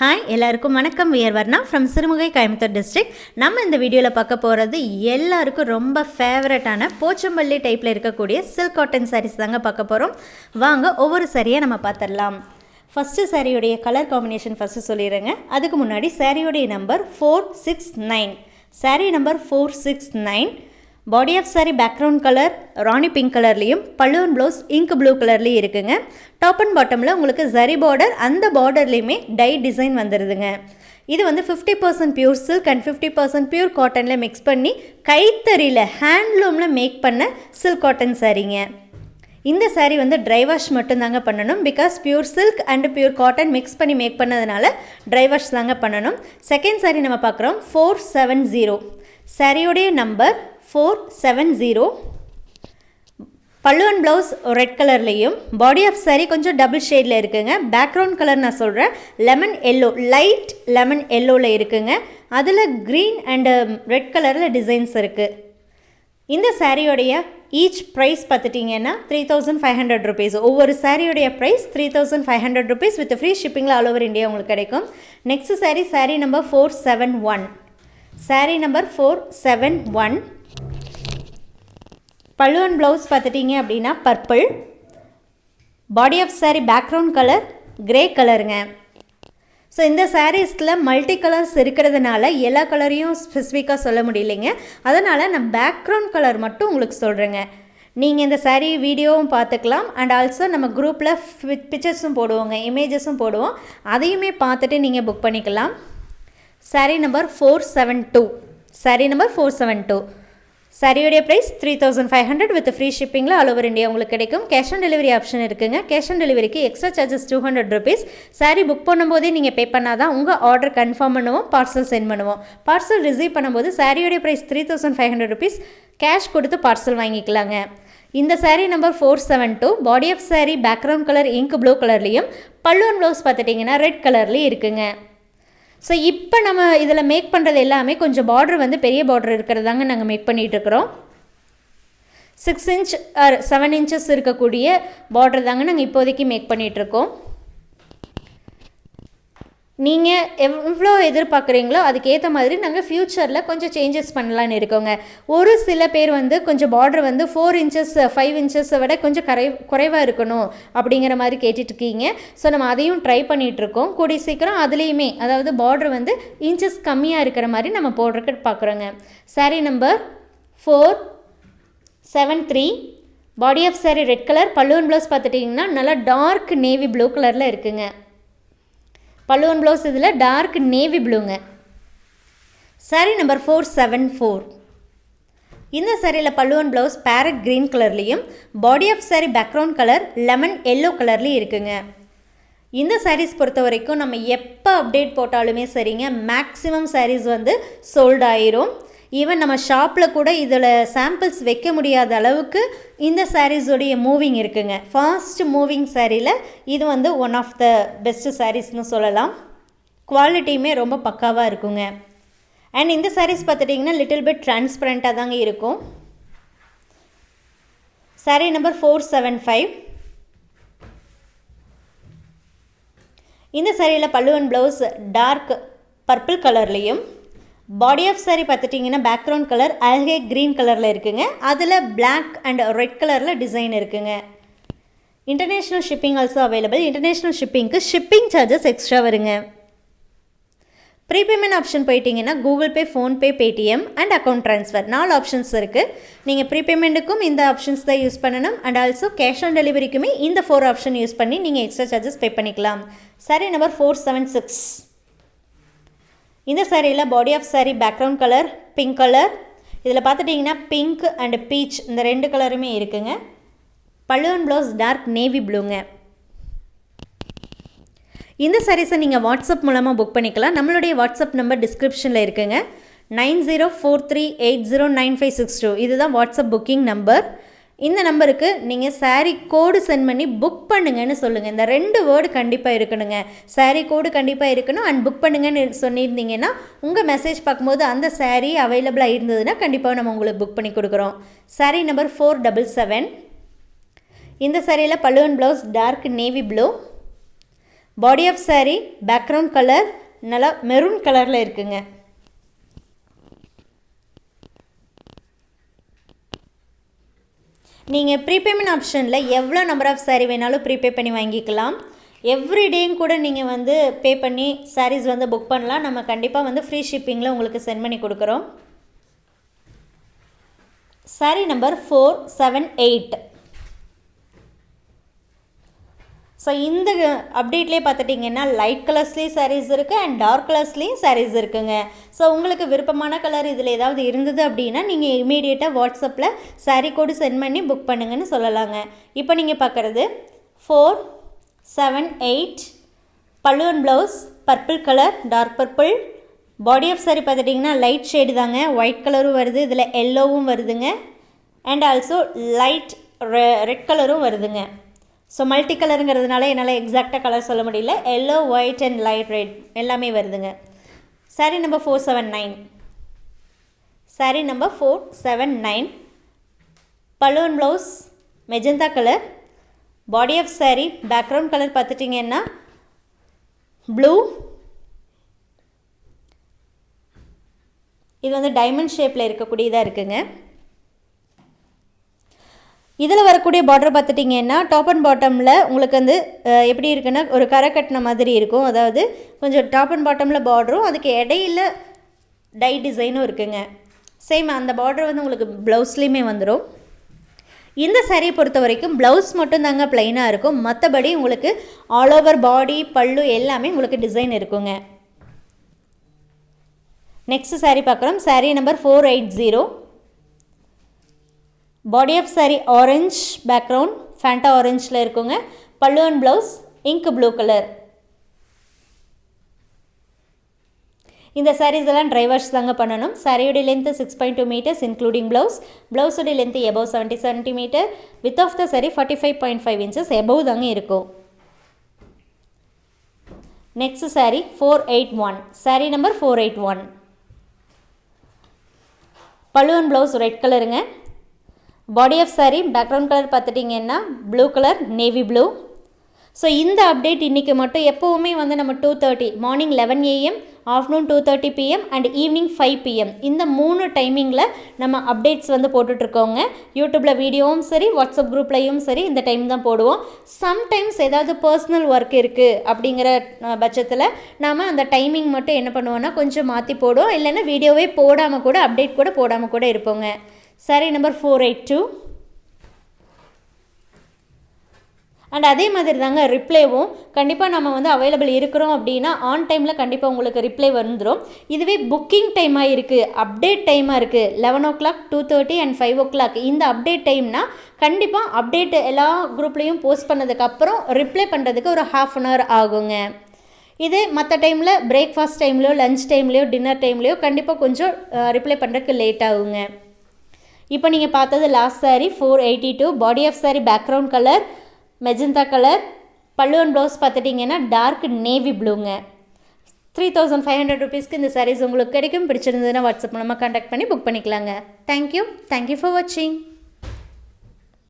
Hi எல்லாருக்கும் வணக்கம். வியர்வர்னா ஃப்ரம் சிறுமுகை கோயம்புத்தூர் டிஸ்ட்ரிக்ட் நம்ம இந்த வீடியோவில் பார்க்க போகிறது எல்லாருக்கும் ரொம்ப ஃபேவரட்டான போச்சம்பள்ளி டைப்பில் இருக்கக்கூடிய சில்க் காட்டன் சாரீஸ் தாங்க பார்க்க போகிறோம் வாங்க ஒவ்வொரு சாரியை நம்ம பார்த்துடலாம். ஃபஸ்ட்டு சாரியுடைய கலர் காம்பினேஷன் ஃபஸ்ட்டு சொல்லிடுறேங்க. அதுக்கு முன்னாடி சாரியுடைய number four six nine saree number four six nine body of saree background colour rani pink கலர்லேயும் பல்லுவன் ப்ளவுஸ் இங்க் ப்ளூ கலர்லேயும் இருக்குங்க. டாப் அண்ட் பாட்டமில் உங்களுக்கு ஜரி பார்டர் அந்த பார்டர்லேயுமே டை டிசைன் வந்துடுதுங்க இது வந்து fifty percent pure silk and fifty percent pure காட்டனில் மிக்ஸ் பண்ணி கைத்தறியில் ஹேண்ட்லூமில் மேக் பண்ண சில்க் காட்டன் சாரீங்க இந்த saree வந்து ட்ரை வாஷ் மட்டும்தாங்க பண்ணணும். Because pure silk and pure cotton mix பண்ணி மேக் பண்ணதுனால ட்ரை வாஷ் தாங்க பண்ணணும். செகண்ட் saree நம்ம பார்க்குறோம் four seven zero சாரியோடைய number four seven zero pallu and blouse red கலர்லேயும் பாடி ஆஃப் saree கொஞ்சம் டபுள் ஷேடில் இருக்குங்க. பேக்ரவுண்ட் கலர் நான் சொல்கிறேன் லெமன் எல்லோ லைட் லெமன் எல்லோவில் இருக்குங்க. அதில் க்ரீன் அண்டு ரெட் கலரில் டிசைன்ஸ் இருக்குது இந்த சாரியோடைய ஈச் ப்ரைஸ் பார்த்துட்டிங்கன்னா three thousand five hundred rupees ஒவ்வொரு சாரியோடைய price three thousand five hundred rupees with free ஷிப்பிங்கில் all over India உங்களுக்கு கிடைக்கும். Next saree saree number four seven one saree number four seven one பல்லுவன் blouse பார்த்துட்டிங்க அப்படின்னா purple body of saree background colour grey கலருங்க so இந்த சாரீஸில் multi colours இருக்கிறதுனால எல்லா கலரையும் ஸ்பெசிஃபிக்காக சொல்ல முடியலைங்க. அதனால் நான் பேக்ரவுண்ட் கலர் மட்டும் உங்களுக்கு சொல்கிறேங்க நீங்கள் இந்த சாரீ வீடியோவும் பார்த்துக்கலாம். அண்ட் ஆல்சோ நம்ம குரூப்பில் பிக்சர்ஸும் போடுவோங்க இமேஜஸும் போடுவோம். அதையுமே பார்த்துட்டு நீங்கள் புக் பண்ணிக்கலாம். Saree number four seven two saree number four seven two சரியுடைய price three thousand five hundred with free ஷிப்பிங்கில் all over India உங்களுக்கு கிடைக்கும். கேஷ் ஆன் டெலிவரி ஆப்ஷன் இருக்குங்க. கேஷ் ஆன் டெலிவரிக்கு extra charges two hundred rupees saree book பண்ணும்போதே நீங்கள் pay பண்ணால் தான் உங்கள் order confirm பண்ணுவோம் பார்சல் சென்ட் பண்ணுவோம். பார்சல் ரிசீவ் பண்ணும்போது சாரியுடைய price three thousand five hundred rupees cash கொடுத்து பார்சல் வாங்கிக்கலாங்க. இந்த saree number four seven two body of saree background colour ink blue கலர்லேயும் பல்லுவன் ப்ளவுஸ் பார்த்துட்டிங்கன்னா ரெட் கலர்லேயும் இருக்குங்க. ஸோ இப்போ நம்ம இதில் மேக் பண்ணுறது எல்லாமே கொஞ்சம் பார்டர் வந்து பெரிய பார்டர் இருக்கிறதாங்க நாங்கள் make பண்ணிகிட்ருக்குறோம் six inch or seven inches இருக்கக்கூடிய பார்டர் தாங்க நாங்கள் இப்போதைக்கு மேக் பண்ணிகிட்ருக்கோம் நீங்கள் எவ்வளோ எதிர்பார்க்குறீங்களோ அதுக்கேற்ற மாதிரி நாங்கள் ஃப்யூச்சரில் கொஞ்சம் சேஞ்சஸ் பண்ணலான்னு இருக்கோங்க. ஒரு சில பேர் வந்து கொஞ்சம் பார்டர் வந்து ஃபோர் இன்ச்சஸ் ஃபைவ் இன்ச்சஸை விட கொஞ்சம் கரை குறைவாக இருக்கணும் அப்படிங்கிற மாதிரி கேட்டுட்ருக்கீங்க ஸோ நம்ம அதையும் ட்ரை பண்ணிகிட்ருக்கோம் கூடிய சீக்கிரம் அதுலேயுமே அதாவது பார்டர் வந்து இன்ச்சஸ் கம்மியாக இருக்கிற மாதிரி நம்ம போடுறதுக்கு பார்க்குறோங்க saree number four seven three body of saree red colour பல்லுவன் ப்ளவுஸ் பார்த்துட்டிங்கன்னா நல்லா டார்க் நேவி ப்ளூ கலரில் இருக்குங்க. பல்லுவன் ப்ளவுஸ் இதில் dark navy ப்ளூங்க saree number four seven four இந்த சாரியில் பல்லுவன் ப்ளவுஸ் பேரட் க்ரீன் கலர்லேயும் body of saree background colour lemon yellow கலர்லேயும் இருக்குங்க. இந்த சாரீஸ் பொறுத்த வரைக்கும் நம்ம எப்போ அப்டேட் போட்டாலுமே சரிங்க மேக்ஸிமம் சாரீஸ் வந்து சோல்ட் ஆயிரும். ஈவன் நம்ம ஷாப்பில் கூட இதில் சாம்பிள்ஸ் வைக்க முடியாத அளவுக்கு இந்த சாரீஸோடைய மூவிங் இருக்குங்க. ஃபாஸ்ட் மூவிங் சாரியில் இது வந்து ஒன் ஆஃப் த பெஸ்ட்டு சாரீஸ்னு சொல்லலாம். குவாலிட்டியுமே ரொம்ப பக்காவாக இருக்குங்க. அண்ட் இந்த சாரீஸ் பார்த்துட்டிங்கன்னா லிட்டில் பிட் டிரான்ஸ்பரண்ட்டாக தாங்க இருக்கும். Saree number four seven five இந்த சாரியில் பல்லுவன் ப்ளவுஸ் டார்க் பர்பிள் கலர்லேயும் பாடி ஆஃப் சாரி பார்த்துட்டிங்கன்னா பேக்ரவுண்ட் கலர் அல்கே க்ரீன் கலரில் இருக்குங்க. அதில் பிளாக் அண்ட் ரெட் கலரில் டிசைன் இருக்குங்க. International shipping also available international ஷிப்பிங்க்கு shipping charges extra வருங்க. ப்ரீபேமெண்ட் ஆப்ஷன் போயிட்டீங்கன்னா Google Pay PhonePe Paytm and account transfer நாலு ஆப்ஷன்ஸ் இருக்குது நீங்கள் ப்ரீபேமெண்ட்டுக்கும் இந்த ஆப்ஷன்ஸ் தான் யூஸ் பண்ணணும். அண்ட் ஆல்சோ கேஷ் ஆன் டெலிவரிக்குமே இந்த ஃபோர் ஆப்ஷன் யூஸ் பண்ணி நீங்கள் எக்ஸ்ட்ரா சார்ஜஸ் பே பண்ணிக்கலாம். Saree number four seven six இந்த சாரியில் body of saree background colour pink colour இதில் பார்த்துட்டிங்கன்னா பிங்க் அண்ட் பீச் இந்த ரெண்டு கலருமே இருக்குங்க. பல்லுவன் ப்ளவுஸ் டார்க் நேவி ப்ளூங்க இந்த சாரீஸை நீங்கள் வாட்ஸ்அப் மூலமாக புக் பண்ணிக்கலாம். நம்மளுடைய வாட்ஸ்அப் நம்பர் டிஸ்கிரிப்ஷனில் இருக்குங்க. Nine zero four three eight zero nine five six two. இதுதான் வாட்ஸ்அப் புக்கிங் நம்பர் இந்த நம்பருக்கு நீங்கள் சாரீ கோடு சென்ட் பண்ணி புக் பண்ணுங்கன்னு சொல்லுங்கள் இந்த ரெண்டு வேர்டு கண்டிப்பாக இருக்கணுங்க. சாரீ கோடு கண்டிப்பாக இருக்கணும். அண்ட் புக் பண்ணுங்கன்னு சொல்லியிருந்தீங்கன்னா உங்கள் மெசேஜ் பார்க்கும்போது அந்த சாரீ அவைலபிளாக இருந்ததுன்னா கண்டிப்பாக நம்ம உங்களுக்கு புக் பண்ணி கொடுக்குறோம். Saree number four double seven இந்த சாரியில் பல்லுவன் blouse dark navy blue body of saree background colour நல்லா மெரூன் கலரில் இருக்குங்க. நீங்கள் ப்ரீபேமெண்ட் ஆப்ஷனில் எவ்வளோ நம்பர் ஆஃப் saree வேணாலும் ப்ரீபே பண்ணி வாங்கிக்கலாம். எவ்ரிடேயும் கூட நீங்கள் வந்து பே பண்ணி சாரீஸ் வந்து புக் பண்ணலாம். நம்ம கண்டிப்பாக வந்து ஃப்ரீ ஷிப்பிங்கில் உங்களுக்கு சென்ட் பண்ணி கொடுக்குறோம். Saree number four seven eight so இந்த அப்டேட்லேயே பார்த்துட்டிங்கன்னா லைட் கலர்ஸ்லேயும் சாரீஸ் இருக்குது அண்ட் டார்க் கலர்ஸ்லேயும் சாரீஸ் இருக்குங்க. ஸோ உங்களுக்கு விருப்பமான கலர் இதில் ஏதாவது இருந்தது அப்படின்னா நீங்கள் இமீடியட்டாக வாட்ஸ்அப்பில் சாரீ கோடு சென்ட் பண்ணி புக் பண்ணுங்கன்னு சொல்லலாங்க. இப்போ நீங்கள் பார்க்குறது ஃபோர் செவன் எயிட் பல்லுவன் blouse purple colour dark purple body of saree பார்த்துட்டிங்கன்னா லைட் ஷேடு தாங்க. ஒயிட் கலரும் வருது. இதில் எல்லோவும் வருதுங்க. அண்ட் ஆல்சோ லைட் ரெட் கலரும் வருதுங்க. ஸோ மல்டி கலருங்கிறதுனால என்னால் எக்ஸாக்டாக கலர் சொல்ல முடியல. Yellow white and light red எல்லாமே வருதுங்க. Saree number four seven nine saree number four seven nine balloon blouse magenta colour body of saree background colour பார்த்துட்டிங்கன்னா blue இது வந்து டைமண்ட் ஷேப்பில் இருக்கக்கூடியதாக இருக்குங்க. இதில் வரக்கூடிய பார்டர் பார்த்துட்டிங்கன்னா டாப் அண்ட் பாட்டமில் உங்களுக்கு வந்து எப்படி இருக்குன்னா ஒரு கரை கட்டின மாதிரி இருக்கும். அதாவது கொஞ்சம் டாப் அண்ட் பாட்டமில் பார்டரும் அதுக்கு இடையில டை டிசைனும் இருக்குங்க. சேம் அந்த பார்டர் வந்து உங்களுக்கு ப்ளவுஸ்லேயுமே வந்துடும் இந்த சாரியை பொறுத்த வரைக்கும் ப்ளவுஸ் மட்டும்தாங்க ப்ளைனாக இருக்கும். மற்றபடி உங்களுக்கு ஆல் ஓவர் பாடி பல்லு எல்லாமே உங்களுக்கு டிசைன் இருக்குங்க. நெக்ஸ்ட் saree பார்க்குறோம். Saree number four eight zero body of saree orange background Fanta ஆரஞ்சில் இருக்குங்க. Pallu and blouse ink blue colour இந்த சாரீஸ் எல்லாம் ட்ரை வாஷ் தாங்க பண்ணணும். சாரியோட length six point two metres including blouse ப்ளவுஸோட length above seventy centimetre width of the saree forty five point five inches above தாங்க இருக்கும். Next saree four eight one saree number four eight one பழுவன் blouse red கலருங்க body of saree background colour பார்த்துட்டிங்கன்னா blue colour navy blue so இந்த update இன்றைக்கி மட்டும் எப்போவுமே வந்து நம்ம two thirty morning eleven AM afternoon two thirty PM and evening five PM இந்த மூணு டைமிங்கில் நம்ம அப்டேட்ஸ் வந்து போட்டுட்ருக்கோங்க. யூடியூப்பில் வீடியோவும் சரி வாட்ஸ்அப் குரூப்லேயும் சரி இந்த டைம் தான் போடுவோம். சம்டைம்ஸ் ஏதாவது பர்சனல் ஒர்க் இருக்குது அப்படிங்கிற பட்சத்தில் நாம் அந்த டைமிங் மட்டும் என்ன பண்ணுவோன்னா கொஞ்சம் மாற்றி போடுவோம். இல்லைன்னா வீடியோவே போடாமல் கூட அப்டேட் கூட போடாமல் கூட இருப்போங்க. Saree number four eight two and அதே மாதிரி தாங்க ரிப்ளேவும் கண்டிப்பாக நம்ம வந்து அவைலபிள் இருக்கிறோம் அப்படின்னா ஆன் டைமில் கண்டிப்பாக உங்களுக்கு ரிப்ளை வந்துடும் இதுவே புக்கிங் டைமாக இருக்குது அப்டேட் டைமாக இருக்குது eleven o'clock two thirty and five o'clock இந்த அப்டேட் டைம்னா கண்டிப்பாக அப்டேட் எல்லா குரூப்லேயும் போஸ்ட் பண்ணதுக்கப்புறம் ரிப்ளை பண்ணுறதுக்கு ஒரு ஹாஃப் அன் ஹவர் ஆகுங்க. இதே மற்ற டைமில் பிரேக்ஃபாஸ்ட் டைம்லையோ லஞ்ச் டைம்லையோ டின்னர் டைம்லையோ கண்டிப்பாக கொஞ்சம் ரிப்ளை பண்ணுறதுக்கு லேட் ஆகுங்க. இப்போ நீங்கள் பார்த்தது last saree four eighty two body of saree background colour magenta colour பல்லுவன் ப்ளவுஸ் பார்த்துட்டிங்கன்னா டார்க் நேவி ப்ளூங்க த்ரீ தௌசண்ட் ஃபைவ் ஹண்ட்ரட் ருபீஸ்க்கு இந்த சாரீஸ் உங்களுக்கு கிடைக்கும். பிடிச்சிருந்ததுன்னா வாட்ஸ்அப் மூலமாக கான்டாக்ட் பண்ணி புக் பண்ணிக்கலாங்க. தேங்க்யூ தேங்க்யூ ஃபார் வாட்சிங்